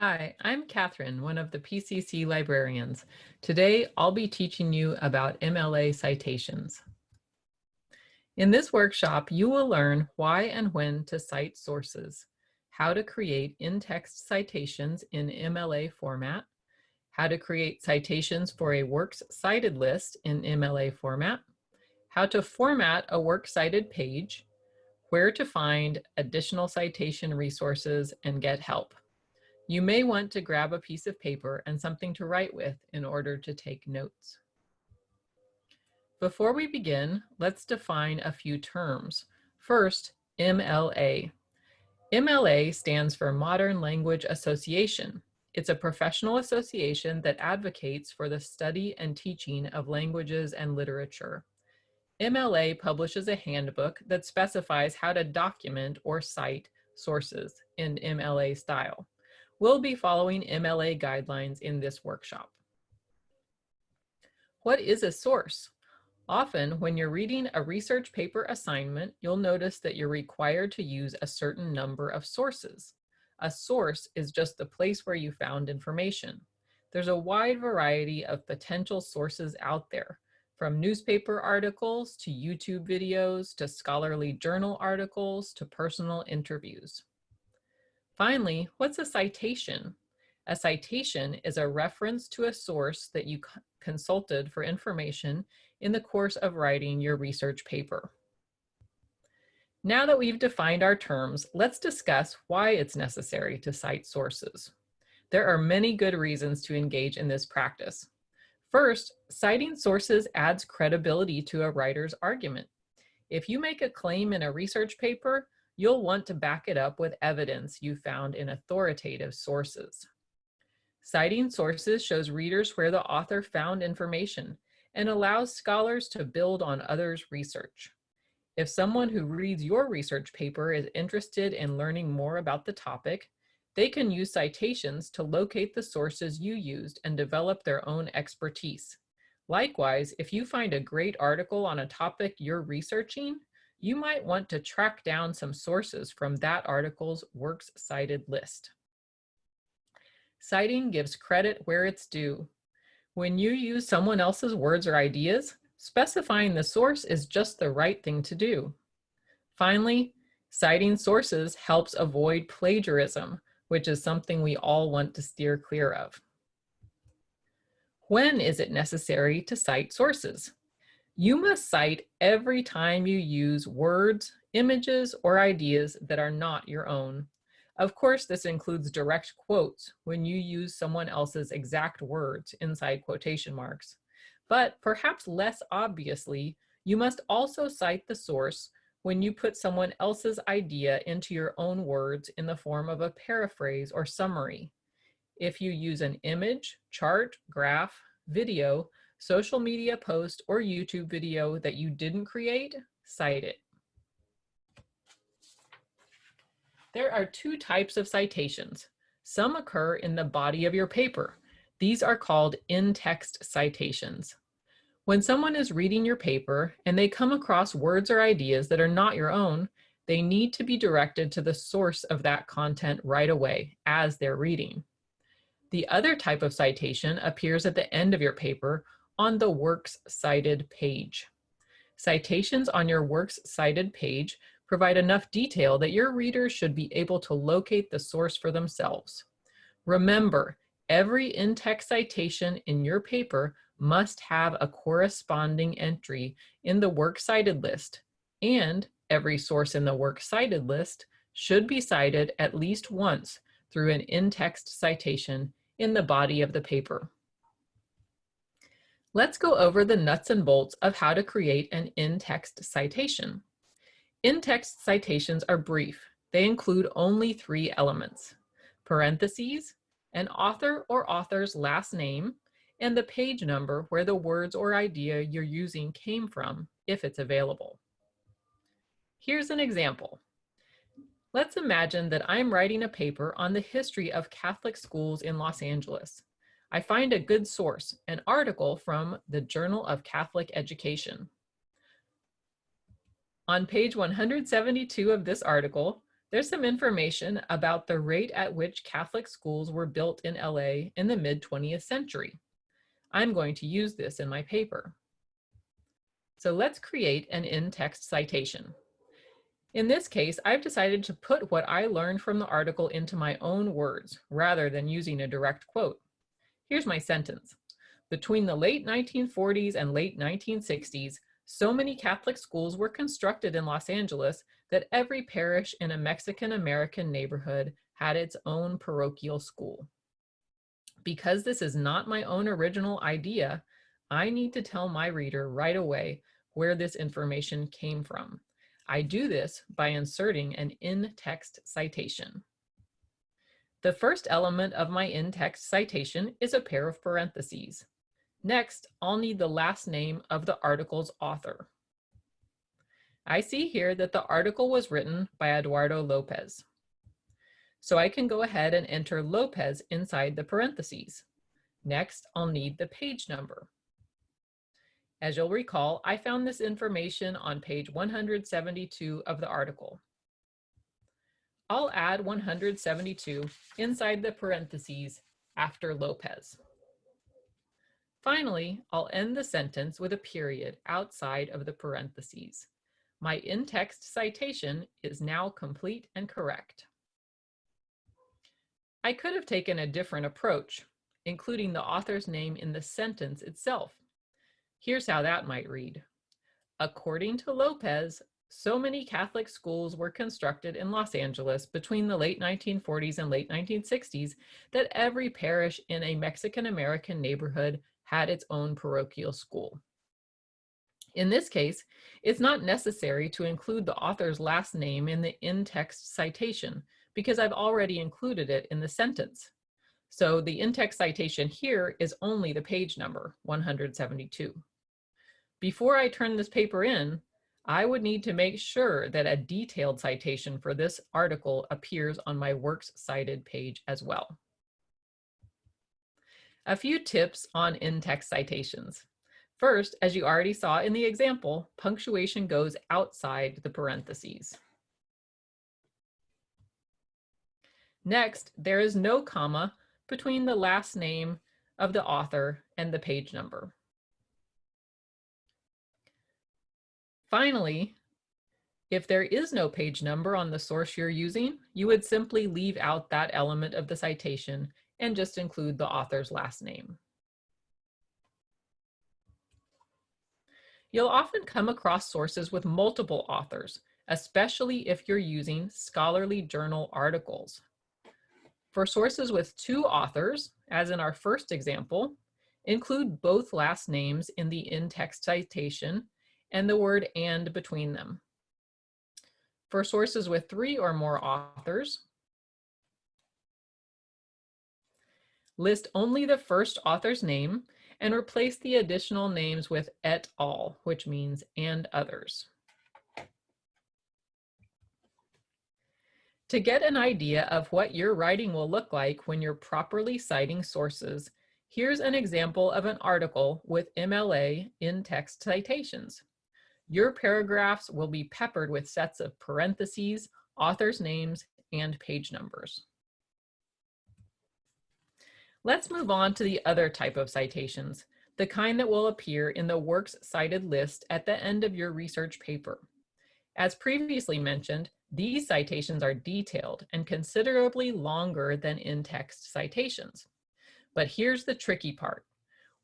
Hi, I'm Catherine, one of the PCC librarians. Today, I'll be teaching you about MLA citations. In this workshop, you will learn why and when to cite sources, how to create in-text citations in MLA format, how to create citations for a works cited list in MLA format, how to format a works cited page, where to find additional citation resources, and get help. You may want to grab a piece of paper and something to write with in order to take notes. Before we begin, let's define a few terms. First, MLA. MLA stands for Modern Language Association. It's a professional association that advocates for the study and teaching of languages and literature. MLA publishes a handbook that specifies how to document or cite sources in MLA style. We'll be following MLA guidelines in this workshop. What is a source? Often, when you're reading a research paper assignment, you'll notice that you're required to use a certain number of sources. A source is just the place where you found information. There's a wide variety of potential sources out there, from newspaper articles to YouTube videos to scholarly journal articles to personal interviews. Finally, what's a citation? A citation is a reference to a source that you consulted for information in the course of writing your research paper. Now that we've defined our terms, let's discuss why it's necessary to cite sources. There are many good reasons to engage in this practice. First, citing sources adds credibility to a writer's argument. If you make a claim in a research paper, you'll want to back it up with evidence you found in authoritative sources. Citing sources shows readers where the author found information and allows scholars to build on others' research. If someone who reads your research paper is interested in learning more about the topic, they can use citations to locate the sources you used and develop their own expertise. Likewise, if you find a great article on a topic you're researching, you might want to track down some sources from that article's works cited list. Citing gives credit where it's due. When you use someone else's words or ideas, specifying the source is just the right thing to do. Finally, citing sources helps avoid plagiarism, which is something we all want to steer clear of. When is it necessary to cite sources? You must cite every time you use words, images, or ideas that are not your own. Of course, this includes direct quotes when you use someone else's exact words inside quotation marks. But perhaps less obviously, you must also cite the source when you put someone else's idea into your own words in the form of a paraphrase or summary. If you use an image, chart, graph, video, social media post or YouTube video that you didn't create, cite it. There are two types of citations. Some occur in the body of your paper. These are called in-text citations. When someone is reading your paper and they come across words or ideas that are not your own, they need to be directed to the source of that content right away as they're reading. The other type of citation appears at the end of your paper on the Works Cited page. Citations on your Works Cited page provide enough detail that your readers should be able to locate the source for themselves. Remember, every in-text citation in your paper must have a corresponding entry in the Works Cited list, and every source in the Works Cited list should be cited at least once through an in-text citation in the body of the paper. Let's go over the nuts and bolts of how to create an in-text citation. In-text citations are brief. They include only three elements, parentheses, an author or author's last name, and the page number where the words or idea you're using came from, if it's available. Here's an example. Let's imagine that I'm writing a paper on the history of Catholic schools in Los Angeles. I find a good source, an article from the Journal of Catholic Education. On page 172 of this article, There's some information about the rate at which Catholic schools were built in LA in the mid 20th century. I'm going to use this in my paper. So let's create an in-text citation. In this case, I've decided to put what I learned from the article into my own words, rather than using a direct quote. Here's my sentence. Between the late 1940s and late 1960s, so many Catholic schools were constructed in Los Angeles that every parish in a Mexican-American neighborhood had its own parochial school. Because this is not my own original idea, I need to tell my reader right away where this information came from. I do this by inserting an in-text citation. The first element of my in-text citation is a pair of parentheses. Next, I'll need the last name of the article's author. I see here that the article was written by Eduardo Lopez. So I can go ahead and enter Lopez inside the parentheses. Next, I'll need the page number. As you'll recall, I found this information on page 172 of the article. I'll add 172 inside the parentheses after Lopez. Finally, I'll end the sentence with a period outside of the parentheses. My in-text citation is now complete and correct. I could have taken a different approach, including the author's name in the sentence itself. Here's how that might read. According to Lopez, so many Catholic schools were constructed in Los Angeles between the late 1940s and late 1960s that every parish in a Mexican-American neighborhood had its own parochial school. In this case, it's not necessary to include the author's last name in the in-text citation because I've already included it in the sentence. So the in-text citation here is only the page number, 172. Before I turn this paper in, I would need to make sure that a detailed citation for this article appears on my Works Cited page as well. A few tips on in-text citations. First, as you already saw in the example, punctuation goes outside the parentheses. Next, there is no comma between the last name of the author and the page number. Finally, if there is no page number on the source you're using, you would simply leave out that element of the citation and just include the author's last name. You'll often come across sources with multiple authors, especially if you're using scholarly journal articles. For sources with two authors, as in our first example, include both last names in the in-text citation and the word and between them. For sources with three or more authors, List only the first author's name and replace the additional names with et al, which means and others. To get an idea of what your writing will look like when you're properly citing sources, here's an example of an article with MLA in-text citations. Your paragraphs will be peppered with sets of parentheses, authors' names, and page numbers. Let's move on to the other type of citations, the kind that will appear in the works cited list at the end of your research paper. As previously mentioned, these citations are detailed and considerably longer than in-text citations. But here's the tricky part.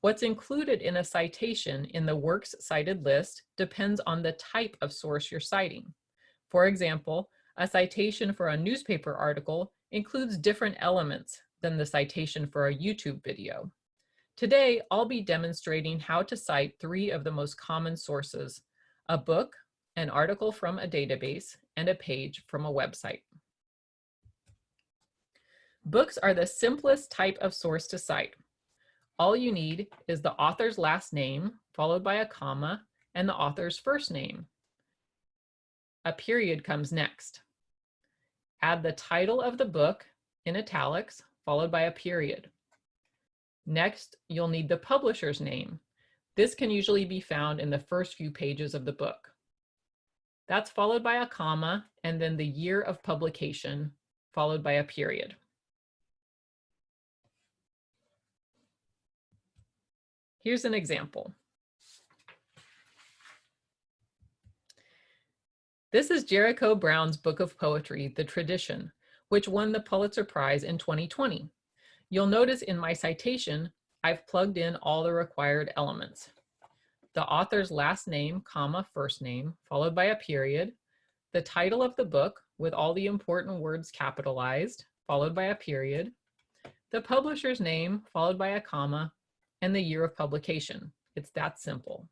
What's included in a citation in the works cited list depends on the type of source you're citing. For example, a citation for a newspaper article includes different elements than the citation for a YouTube video. Today, I'll be demonstrating how to cite three of the most common sources, a book, an article from a database, and a page from a website. Books are the simplest type of source to cite. All you need is the author's last name, followed by a comma, and the author's first name. A period comes next. Add the title of the book in italics, followed by a period. Next, you'll need the publisher's name. This can usually be found in the first few pages of the book. That's followed by a comma and then the year of publication followed by a period. Here's an example. This is Jericho Brown's book of poetry, The Tradition, which won the Pulitzer Prize in 2020. You'll notice in my citation, I've plugged in all the required elements. The author's last name, comma, first name, followed by a period, the title of the book with all the important words capitalized, followed by a period, the publisher's name, followed by a comma, and the year of publication. It's that simple.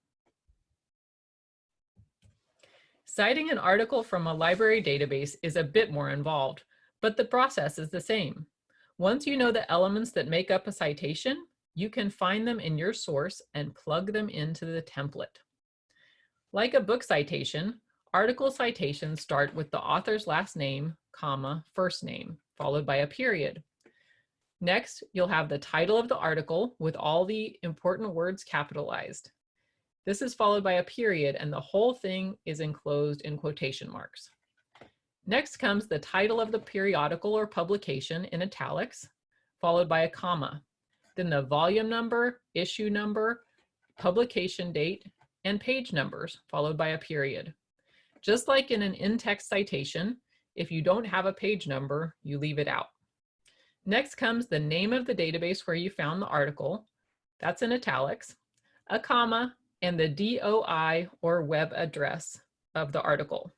Citing an article from a library database is a bit more involved, but the process is the same. Once you know the elements that make up a citation, you can find them in your source and plug them into the template. Like a book citation, article citations start with the author's last name, comma, first name, followed by a period. Next, you'll have the title of the article with all the important words capitalized. This is followed by a period and the whole thing is enclosed in quotation marks. Next comes the title of the periodical or publication in italics, followed by a comma. Then the volume number, issue number, publication date, and page numbers, followed by a period. Just like in an in-text citation, if you don't have a page number, you leave it out. Next comes the name of the database where you found the article. That's in italics, a comma, and the DOI or web address of the article.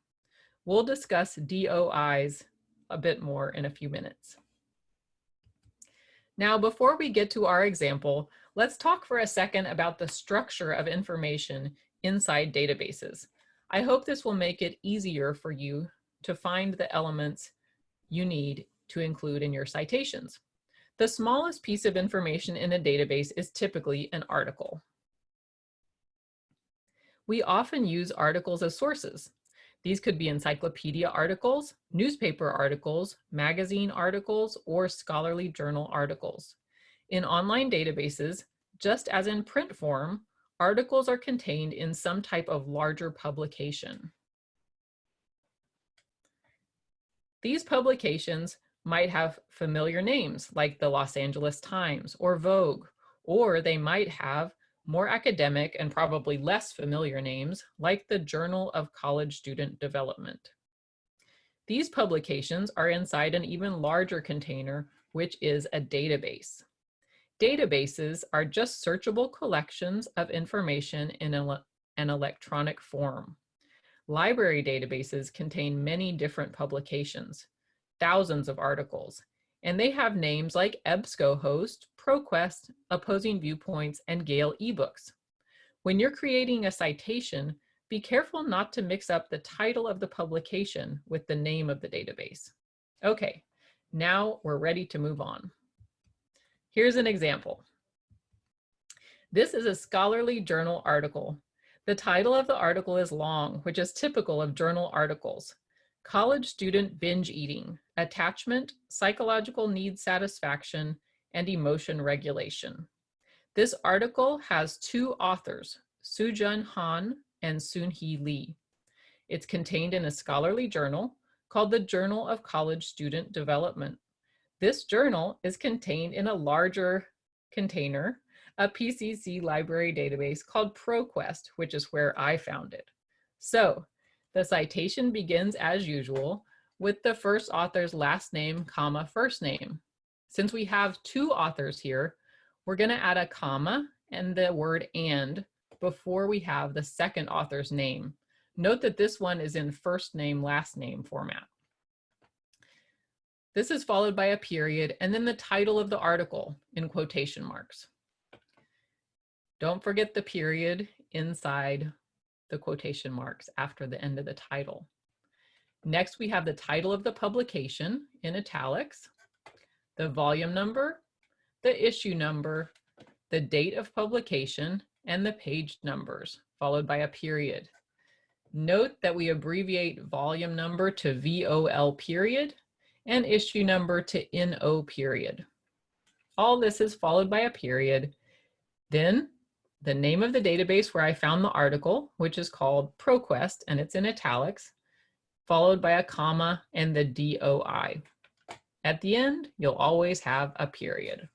We'll discuss DOIs a bit more in a few minutes. Now, before we get to our example, let's talk for a second about the structure of information inside databases. I hope this will make it easier for you to find the elements you need to include in your citations. The smallest piece of information in a database is typically an article. We often use articles as sources. These could be encyclopedia articles, newspaper articles, magazine articles, or scholarly journal articles. In online databases, just as in print form, articles are contained in some type of larger publication. These publications might have familiar names like the Los Angeles Times or Vogue, or they might have more academic and probably less familiar names like the Journal of College Student Development. These publications are inside an even larger container, which is a database. Databases are just searchable collections of information in an electronic form. Library databases contain many different publications thousands of articles, and they have names like EBSCOhost, ProQuest, Opposing Viewpoints, and Gale eBooks. When you're creating a citation, be careful not to mix up the title of the publication with the name of the database. Okay, now we're ready to move on. Here's an example. This is a scholarly journal article. The title of the article is long, which is typical of journal articles. College student binge eating, attachment, psychological need satisfaction, and emotion regulation. This article has two authors, Soojun Han and Soonhee Lee. It's contained in a scholarly journal called the Journal of College Student Development. This journal is contained in a larger container, a PCC library database called ProQuest, which is where I found it. So the citation begins as usual with the first author's last name, comma, first name. Since we have two authors here, we're gonna add a comma and the word and before we have the second author's name. Note that this one is in first name, last name format. This is followed by a period and then the title of the article in quotation marks. Don't forget the period inside the quotation marks after the end of the title. Next, we have the title of the publication in italics, the volume number, the issue number, the date of publication, and the page numbers, followed by a period. Note that we abbreviate volume number to VOL period and issue number to NO period. All this is followed by a period. Then the name of the database where I found the article, which is called ProQuest, and it's in italics, followed by a comma and the DOI. At the end, you'll always have a period.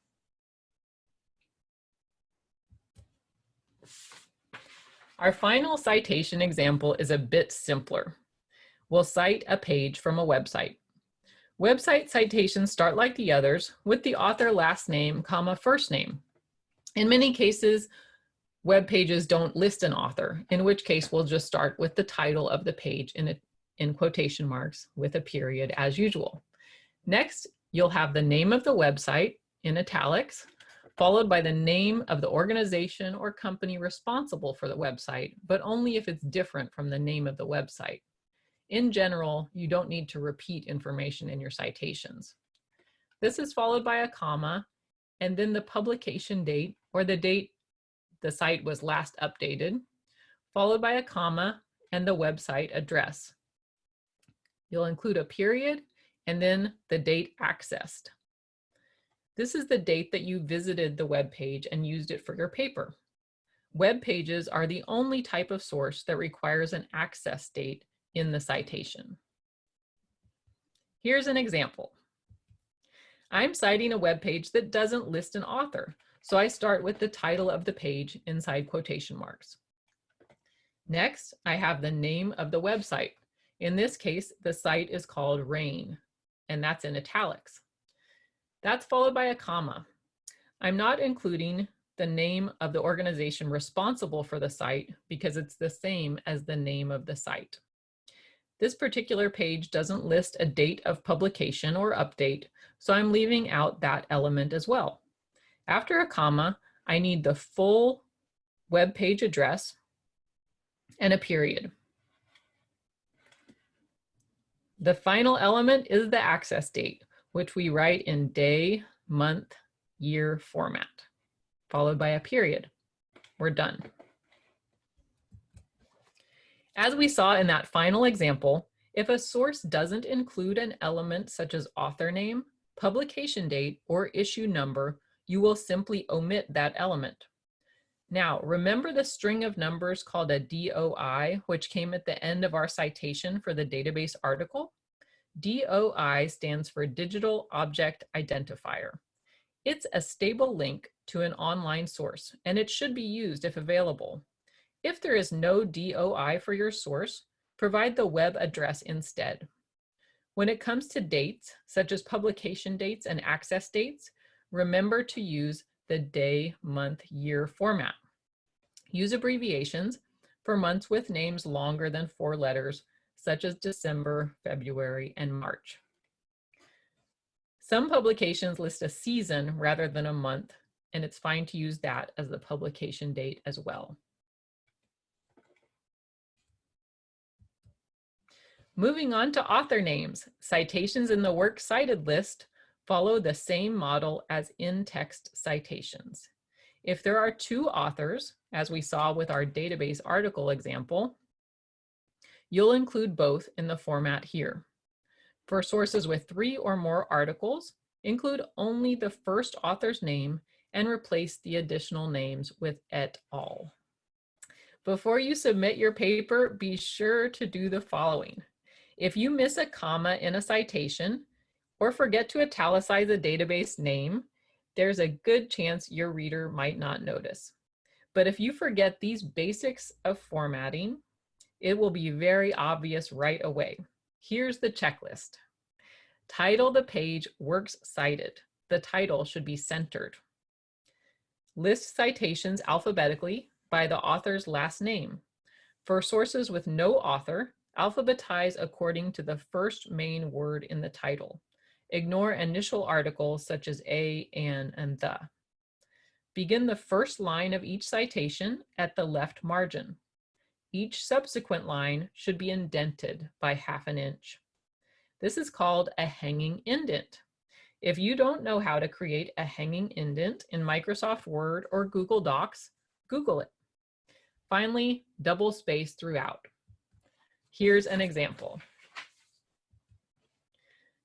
Our final citation example is a bit simpler. We'll cite a page from a website. Website citations start like the others with the author last name, comma, first name. In many cases, web pages don't list an author, in which case we'll just start with the title of the page in, a, in quotation marks with a period as usual. Next, you'll have the name of the website in italics, followed by the name of the organization or company responsible for the website, but only if it's different from the name of the website. In general, you don't need to repeat information in your citations. This is followed by a comma and then the publication date or the date the site was last updated, followed by a comma and the website address. You'll include a period and then the date accessed. This is the date that you visited the web page and used it for your paper. Web pages are the only type of source that requires an access date in the citation. Here's an example. I'm citing a web page that doesn't list an author, so I start with the title of the page inside quotation marks. Next, I have the name of the website. In this case, the site is called RAINN, and that's in italics. That's followed by a comma. I'm not including the name of the organization responsible for the site because it's the same as the name of the site. This particular page doesn't list a date of publication or update, so I'm leaving out that element as well. After a comma, I need the full web page address and a period. The final element is the access date, which we write in day, month, year format, followed by a period. We're done. As we saw in that final example, if a source doesn't include an element such as author name, publication date, or issue number, you will simply omit that element. Now, remember the string of numbers called a DOI, which came at the end of our citation for the database article? DOI stands for Digital Object Identifier. It's a stable link to an online source, and it should be used if available. If there is no DOI for your source, provide the web address instead. When it comes to dates, such as publication dates and access dates, remember to use the day, month, year format. Use abbreviations for months with names longer than four letters, such as December, February, and March. Some publications list a season rather than a month, and it's fine to use that as the publication date as well. Moving on to author names, citations in the works cited list follow the same model as in-text citations. If there are two authors, as we saw with our database article example, you'll include both in the format here. For sources with three or more articles, include only the first author's name and replace the additional names with et al. Before you submit your paper, be sure to do the following. If you miss a comma in a citation or forget to italicize a database name, there's a good chance your reader might not notice. But if you forget these basics of formatting, it will be very obvious right away. Here's the checklist. Title the page Works Cited. The title should be centered. List citations alphabetically by the author's last name. For sources with no author, Alphabetize according to the first main word in the title. Ignore initial articles such as a, an, and the. Begin the first line of each citation at the left margin. Each subsequent line should be indented by half an inch. This is called a hanging indent. If you don't know how to create a hanging indent in Microsoft Word or Google Docs, Google it. Finally, double space throughout. Here's an example.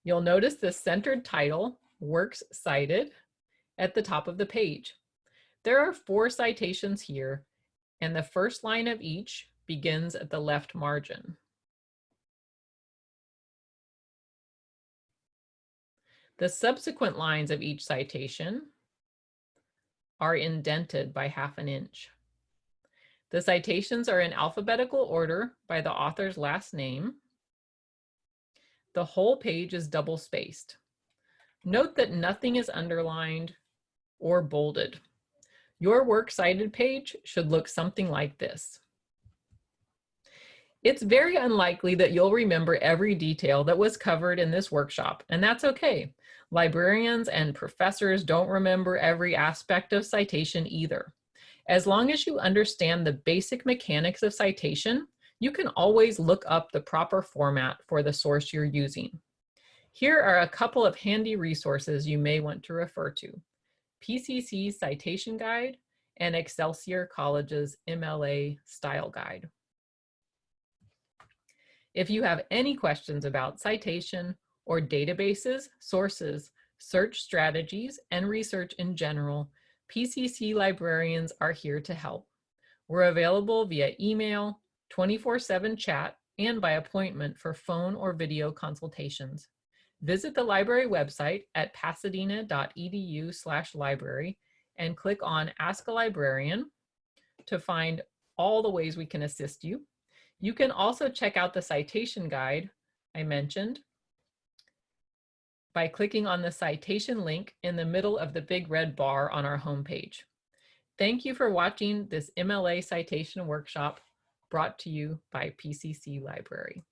You'll notice the centered title, Works Cited, at the top of the page. There are four citations here, and the first line of each begins at the left margin. The subsequent lines of each citation are indented by half an inch. The citations are in alphabetical order by the author's last name. The whole page is double spaced. Note that nothing is underlined or bolded. Your works cited page should look something like this. It's very unlikely that you'll remember every detail that was covered in this workshop, and that's okay. Librarians and professors don't remember every aspect of citation either. As long as you understand the basic mechanics of citation, you can always look up the proper format for the source you're using. Here are a couple of handy resources you may want to refer to. PCC's Citation Guide and Excelsior College's MLA Style Guide. If you have any questions about citation or databases, sources, search strategies, and research in general, PCC librarians are here to help. We're available via email, 24-7 chat, and by appointment for phone or video consultations. Visit the library website at pasadena.edu slash library and click on Ask a Librarian to find all the ways we can assist you. You can also check out the citation guide I mentioned by clicking on the citation link in the middle of the big red bar on our homepage. Thank you for watching this MLA citation workshop brought to you by PCC Library.